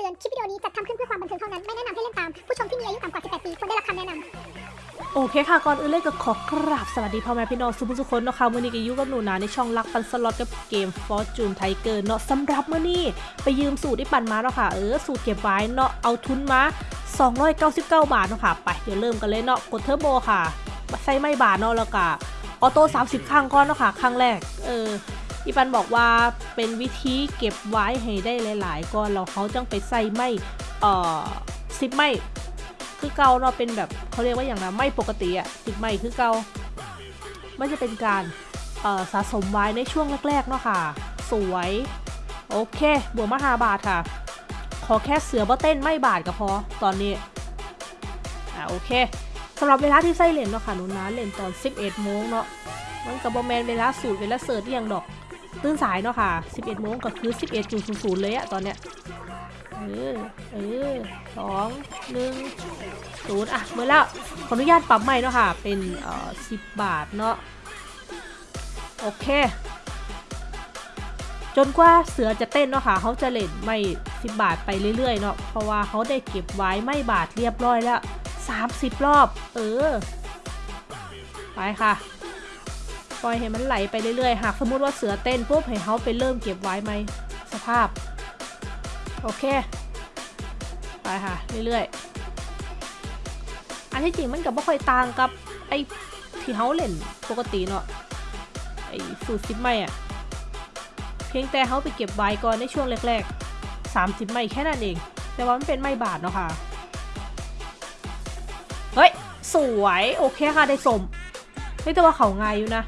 เตือน คลิปวิดีโอนี้จัดทำขึ้นเพื่อความบันเทิงเท่านั้น ไม่แนะนำให้เล่นตาม ผู้ชมที่มีอายุต่ำกว่า 18 ปีควรได้รับคำแนะนำโอเคค่ะ ก่อนอื่นเลยก็ขอกราบสวัสดีพ่อแม่พี่น้องสุผู้สุคนเนาะค่ะมื่อนี้ก็อยู่กับหนูนาในช่องรักปั่นสล็อตกับเกม Fortune Tiger เนาะสำหรับมื่อนี้ไปยืมสูตรที่ปั่นมาเนาะค่ะ เออสูตรเก็บไว้เนาะเอาทุนมา 299 บาทเนาะค่ะ ไปเดี๋ยวเริ่มกันเลยเนาะกดเทอร์โบค่ะใส่ไม้บาทเนาะแล้วก็ auto 30 ครั้งก่อนเนาะค่ะครั้งแรก เออ อีปันบอกว่าเป็นวิธีเก็บไว้ให้ได้หลาย ๆก้อนแล้วเขาจังไปใส่ไม่เอ่อซิปไม่คือเกาเราเป็นแบบเขาเรียกว่าอย่างนะไม่ปกติอะติดไม่คือเกาไม่จะเป็นการสะสมไว้ในช่วงแรก ๆ เนาะค่ะ สวย โอเคบวกมาหาบาทค่ะ ขอแค่เสือบ่เต้นไม่บาทก็พอ ตอนนี้ อะโอเคสำหรับเวลาที่ใส่เลนเนาะค่ะหนูนะเลนตอน 11โมงเนาะมันกับบอแมนเวลาสูตรเวลาเสิร์ชที่ยังดอก ตื่นสายเนาะค่ะ 11โมงก็คือ 11.00 เลยอะตอนเนี้ย เออ เออสองหนึ่งศูนย์อะเมื่อแล้วขออนุญาตปรับใหม่เนาะค่ะ เป็นเอ่อสิบบาทเนาะ โอเค จนกว่าเสือจะเต้นเนาะค่ะเขาจะเล่นไม่สิบบาทไปเรื่อยๆเนาะ เพราะว่าเขาได้เก็บไว้ไม่บาทเรียบร้อยแล้วสามสิบรอบ เออ ไปค่ะ ปล่อยให้มันไหลไปเรื่อยๆ หากสมมติว่าเสือเต้นปุ๊บให้เขาไปเริ่มเก็บไว้ไหมสภาพ โอเค ไปค่ะ เรื่อยๆ อันที่จริงมันกับไม่ค่อยต่างกับไอ้ที่เขาเล่นปกติเนาะไอ้สูตรซิปไม่อะเพียงแต่เขาไปเก็บไว้ก่อนในช่วงแรกๆ30ไม่แค่นั้นเอง แต่ว่ามันเป็นไม่บาทเนาะค่ะ เฮ้ย สวย โอเคค่ะ ได้สมเฮ้ยแต่ว่าเขาง่ายอยู่นะ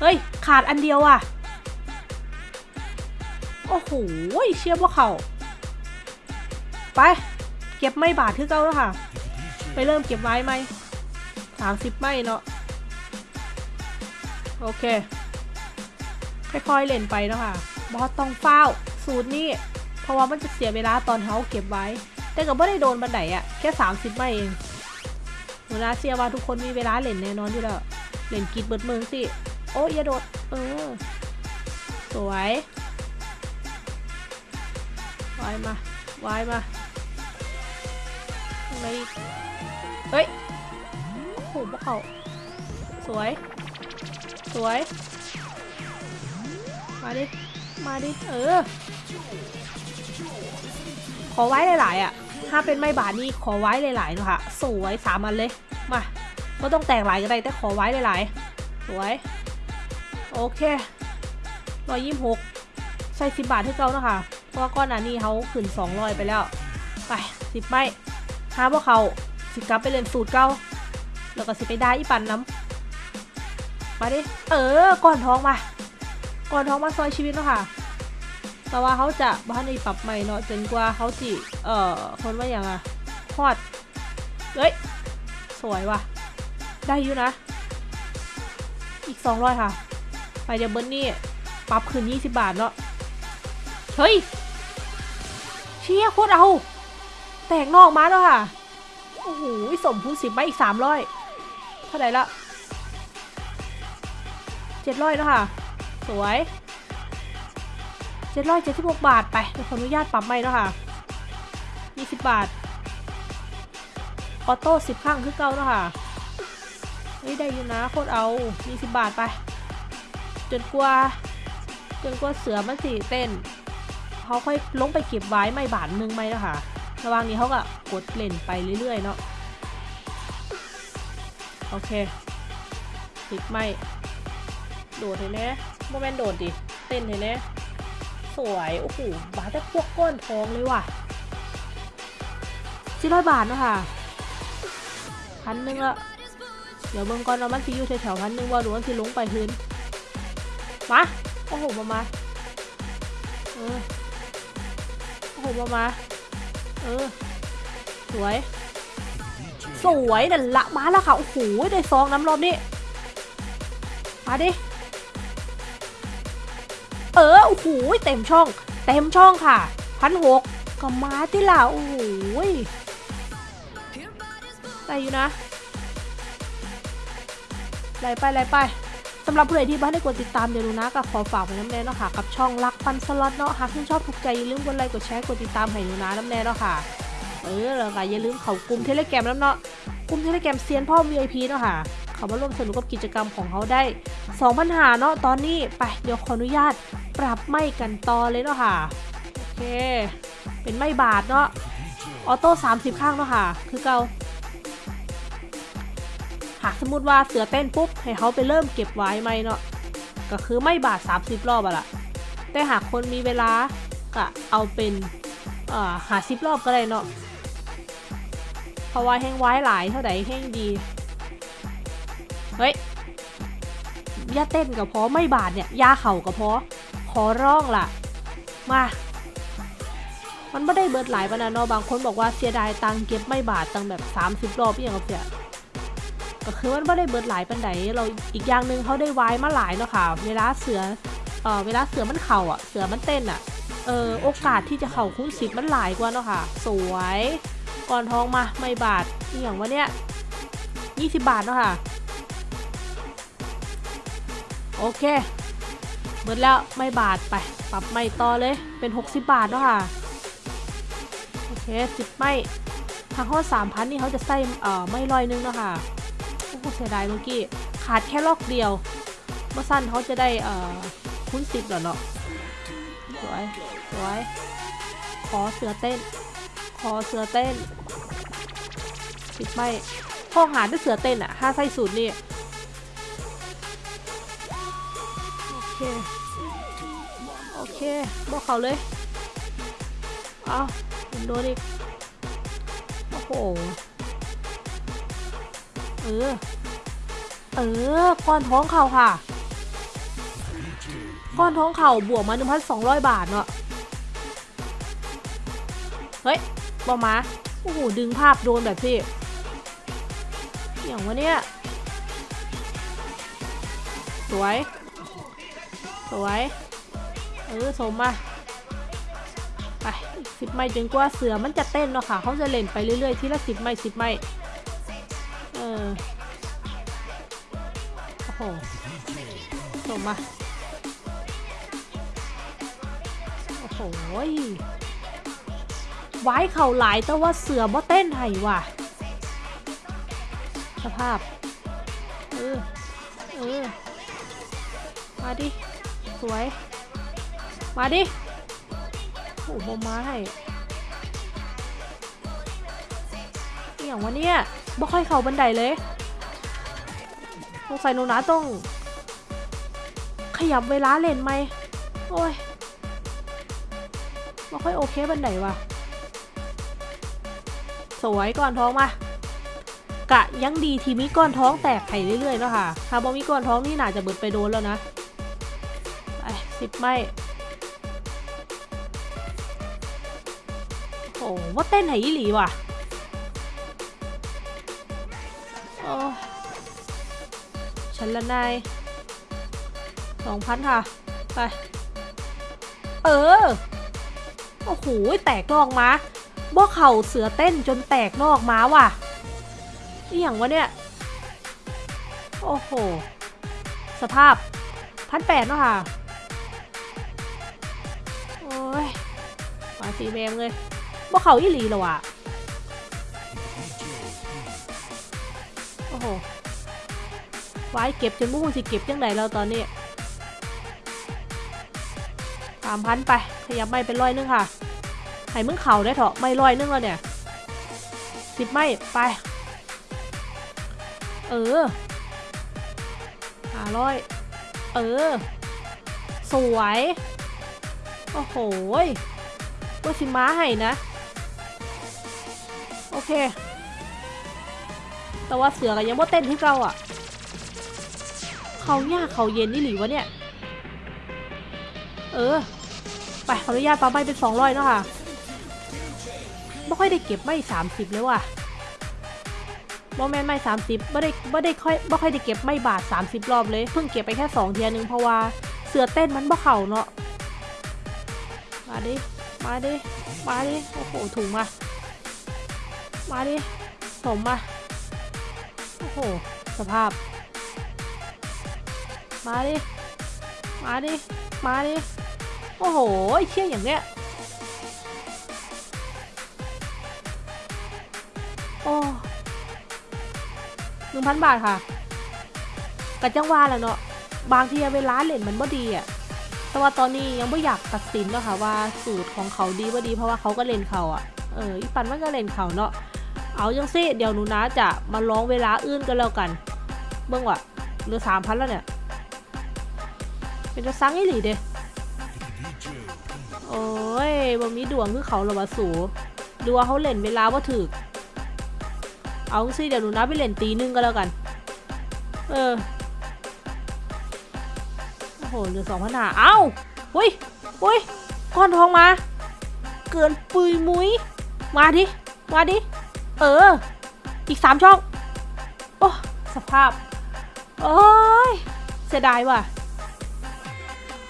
เฮ้ย ขาดอันเดียวอะ โอ้โหเชื่อว่าเขาไป เก็บไม่บาทคือเก่าแล้วค่ะ ไปเริ่มเก็บไว้ไหมสามสิบไม่เนาะโอเค ค่อยๆเล่นไปเนาะค่ะบอสต้องเฝ้า สูตรนี้เพราะว่ามันจะเสียเวลาตอนเขาเก็บไว้ แต่ก็ไม่ได้โดนบันไดอะแค่ 30 ไม่เองหนูนาเชื่อว่าทุกคนมีเวลาเล่นแน่นอนอยู่แล้ว เล่นกิดเบิดเมืองสิ โอ้ยอย่าโดด เออ สวยวายมาวายมาข้างในอีกเฮ้ยโอ้โหพวกเขาสวย สวย มาดิ มาดิ เออ ขอไว้หลายๆอะ ถ้าเป็นไม่บาทนี่ขอไว้หลายๆเนะค่ะสวยสามอันเลย มาก็ต้องแตกหลายก็ได้แต่ขอไว้หลายๆ สวย โอเคร้อยยี่สิบหกใส่สิบบาทให้เขานะค่ะเพราะว่าก้อนหนนี้เขาขึ้นสองร้อยไปแล้ว ไปสิบไม่หาพวกเขาสิกลับไปเล่นสูตรเก้าแล้วก็สิไปได้อีปันน้ำมาดิ เออ ก่อนท้องมา ก่อนท้องมาซอยชีวิตเนาะค่ะ แต่ว่าเขาจะบ้านในปรับใหม่เนาะจนกว่าเขาจิ เอ่อ คนว่าอย่างอะทอด เฮ้ย สวยว่ะ ได้อยู่นะ อีกสองร้อยค่ะ ไปเดี๋ยวเบิร์นนี่ปรับคืน 20 บาทเนาะเฮ้ย เชี่ยโคตรเอา แตกนอกมาแล้วค่ะ โอ้โหสมพูนสิบไปอีก300เท่าไหร่ละ700แล้วค่ะ สวย776บาทไปเดี๋ยวขออนุญาตปรับใหม่แล้วค่ะ20บาท ออโต้10ครั้งคือเก่าแล้วค่ะเฮ้ยได้อยู่นะโคตรเอา20บาทไป จนกว่า จนกว่าเสือมันสีเต้นเขาค่อยลงไปเก็บไว้ไม่บาทหนึงไหมนะคะระหว่างนี้เขาก็กดเล่นไปเรื่อยๆเนาะโอเคติดไม่โดดเห็นไหมโมเมนต์โดดดิเต้นเห็นไหมสวยโอ้โหบาทแต่พวกก้อนทองเลยว่ะสี่ร้อยบาทเนาะค่ะพันหนึ่งละเดี๋ยวเบิ่งก่อนว่ามันสิอยู่แถวๆพันหนึ่งว่าหรือว่าสิลงไปพื้น มาโอ้โหมามาเออโอ้โหมามาเออสวย สวยนั่นละมาแล้วค่ะ โอ้โหได้ซองน้ำรอบนี้มาดิ เออ โอ้โหเต็มช่อง เต็มช่องค่ะพันหกก็มาที่ล่ะ โอ้โหได้อยู่นะไหลไปไหลไปสำหรับผู้ใดที่บ่ทันได้กดติดตามเดี๋ยวหนูนาก็ขอฝากไว้นำแน่เนาะค่ะกับช่องรักปั่นสล็อตเนาะหากคุณชอบถูกใจอย่าลืมกดไลค์กดแชร์กดติดตามให้หนูนานำแน่เนาะค่ะเออแล้วก็อย่าลืมเข้ากลุ่มเทเลแกรมนำเนาะกลุ่มเทเลแกรมเซียนพ่อ VIP เนาะค่ะเขามาร่วมสนุกกับกิจกรรมของเขาได้2ปัญหาเนาะตอนนี้ไปเดี๋ยวขออนุญาตปรับไม้กันต่อเลยเนาะค่ะโอเค เป็นไม่บาทเนาะออโต้30 ข้างเนาะค่ะ คือเกา หากสมมติว่าเสือเต้นปุ๊บ ให้เขาไปเริ่มเก็บไว้ไหมเนาะก็คือไม่บาท30 รอบอะละแต่หากคนมีเวลาก็เอาเป็นหาสิบรอบก็ได้เนาะเพราะว่าแห้งไว้หลายเท่าไหร่แห้งดี เฮ้ยย่าเต้นกับพอไม่บาดเนี่ยยาเข่ากับพอขอร้องล่ะ มา มันไม่ได้เบิดหลายปานะเนาะบางคนบอกว่าเสียดายตังเก็บไม่บาทตังแบบ 30 รอบอย่างเงี้ย ก็คือมันไม่ได้เบิดหลายปันไดเราอีกอย่างหนึ่งเขาได้ไว้มาหลายเนาะค่ะ เวลาเสือเอ่อเวลาเสือมันเข่าอะ เสือมันเต้นอะ เออโอกาสที่จะเข่าคุ้นสิบมันหลายกว่าเนาะค่ะ สวย ก่อนท้องมาไม่บาทอหย่างวะเนี่ย20บาทเนาะค่ะ โอเคเบิดแล้วไม่บาทไป ปรับไม่ต่อเลยเป็น 60 บาทเนาะค่ะ โอเคสิบไม่ทางข้อสามพันนี่เขาจะใส่เอ่อไม่ลอยนึงเนาะค่ะ โอ้โหเสียดายเมื่อกี้ ขาดแค่ลอกเดียวเมื่อสั้นเขาจะได้เอ่อคุ้นสิบแล้วเนาะสวยสวยขอเสือเต้น ขอเสือเต้นสิบไม่ห้อหาด้วยเสือเต้นอะห้าไส้สูตรนี่โอเคโอเคบอกเขาเลยเอามันโดนอีกโอ้โห เออ เออ ก้อนท้องเข่าค่ะ ก้อนท้องเข่าบวกมา 1,200 บาทเนาะ เฮ้ยบอมาโอ้โห ดึงภาพโดนแบบที่ อย่างวะเนี่ย สวย สวย เออ สมมาไปสิบไม้จนกว่าเสือมันจะเต้นเนาะค่ะ เขาจะเล่นไปเรื่อยๆ ทีละสิบไม้สิบไม้ ออโอ้โหสมมา โอ้โหไว้เข่าหลายแต่ว่าเสือบ่เต้นไห้ว่ะ สภาพ เออ เออ มาดิ สวย มาดิ โอ้โหมาให้อหย่างวะเนี่ย บ่ค่อยเข้าบันไดเลยสงสัยหนูนะต้อง ขยับเวลาเล่นไหมโอ้ยบ่ค่อยโอเคบันไดว่ะ สวยก่อนท้องมากะยังดีที่มีก้อนท้องแตกไข่เรื่อยๆเนาะค่ะ ถ้าบ่มีก้อนท้องนี่น่าจะเบิดไปโดนแล้วนะไปสิบไม่โอ้ว่าเต้นไหนอีหลีว่ะ ฉันละนายสองพันค่ะ ไป เออ โอ้โห แตกนอกมาบ่เข่าเสือเต้นจนแตกนอกมาว่ะนี่อย่างวะเนี่ย โอ้โห สภาพพันแปดเนาะค่ะ โอ้ยมาสีแมงเลยบ่เขาอีหลีแล้วอะ โหไว้เก็บจนมุ่งสิเก็บยังไงแล้วตอนนี้สามพันไป ขยับไม่เป็นร้อยนึงค่ะให้มึงเข่าได้เถอะไม่ร้อยนึงแล้วเนี่ยสิบไม่ไป เออหาร้อยเออ สวย โอ้โหก็สิม้าให้นะ โอเค แต่ว่าเสือก็ยังว่าเต้นที่เราอะ เขายากเขาเย็นนี่หรือวะเนี่ย เออ ไปขออนุญาตปาไม่เป็นสองร้อยเนาะค่ะไม่ค่อยได้เก็บไม่สามสิบเลยว่ะบอแมนไม่สามสิบไม่ได้ไม่ได้ค่อยไม่ค่อยได้เก็บไม่บาทสามสิบรอบเลย เพิ่งเก็บไปแค่สองเทียนึงเพราะว่าเสือเต้นมันบ่เข่าเนาะ มาดิ มาดิ มาดิ โอ้โหถุงมา มาดิสมมา โอ้โห สภาพ มาดิ มาดิ มาดิ โอ้โหเชี่ยอย่างเนี้ย โอ้หนึ่งพันบาทค่ะกะจังว่าแหล้วเนาะ บางทีเวลาเล่นมันบ่ดีอะแต่ว่าตอนนี้ยังไม่อยากตัดสินเนาะค่ะว่าสูตรของเขาดีว่าดีเพราะว่าเขาก็เล่นเขาอะเอออีปันมันก็เล่นเขาเนาะ เอาจังสิเดี๋ยวหนูนะจะมาร้องเวลาอื่นกันแล้วกัน เบิ่งว่ะเหลือสามพันแล้วเนี่ย เป็นจะซังอีหลีเด้โอ้ยบ่มีดวงคือเขาหรอวะสูดูว่าเขาเล่นเวลาว่าถึก เอาสิเดี๋ยวหนูนะไปเล่นตีหนึงก็แล้วกัน เออ โอ้โหเหลือสองพันหาเอ้าหุ้ยหุ้ยก้อนทองมา เกินปุยมุ้ยมาดิ มาดิ เออ อีกสามช่อง โอ้ สภาพ โอ้ย เสียดายว่ะ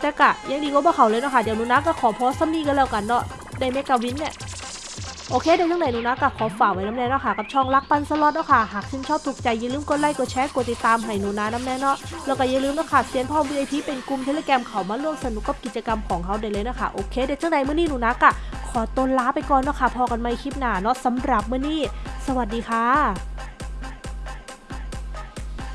แต่กะยังดีก็บ่เขาเลยเนาะค่ะ เดี๋ยวนูนะก็ขอพสต์ซัมนี่กันแล้วกันเนาะได้เมกาวินเนี่ยโอเคเดี๋ยวทั้งไหนนูนะก็ขอฝากไว้น้ำแน่เนาะค่ะ กับช่องรักปันสล็อตเนาะค่ะ หากชื่นชอบถูกใจอย่าลืมกดไลค์กดแชร์กดติดตามให้หนูนะน้ำแน่เนาะแล้วก็อย่าลืมเนาะค่ะเซียนพ่อ VIP เป็นกลุ่มเทเลแกรมเขามาร่วมสนุกกับกิจกรรมของเขาได้เลยนะคะโอเคเดี๋ยวจังไหนเมื้อนี้หนูนะกะ ขอตัวลาไปก่อนเนาะค่ะพอกันใหม่คลิปหน้าเนาะสำหรับมื้อนี้ สวัสดีค่ะ